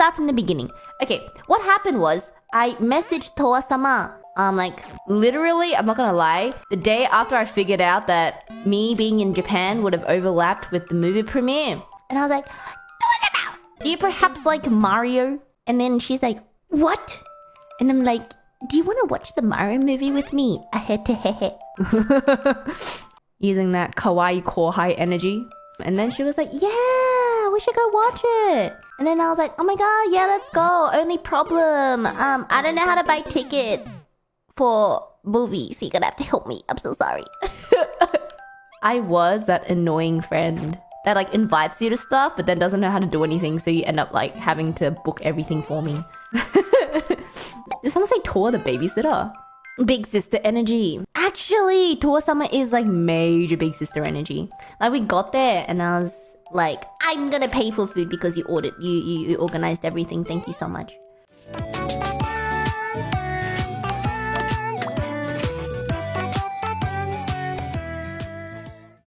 start from the beginning. Okay, what happened was I messaged Towa-sama. Um, like literally, I'm not gonna lie. The day after I figured out that me being in Japan would have overlapped with the movie premiere, and I was like, "Towa-sama, "Do you perhaps like Mario?" And then she's like, "What?" And I'm like, "Do you want to watch the Mario movie with me?" Using that kawaii kohai energy. And then she was like, "Yeah, should go watch it." And then I was like, "Oh my god, yeah, let's go." Only problem, um, I don't know how to buy tickets for movies, so you're gonna have to help me. I'm so sorry. I was that annoying friend that like invites you to stuff, but then doesn't know how to do anything, so you end up like having to book everything for me. Did someone say Towa the babysitter? Big sister energy. Actually, Towa-sama is like major big sister energy. Like we got there and I was like, I'm gonna pay for food because you ordered you you, you organized everything. Thank you so much.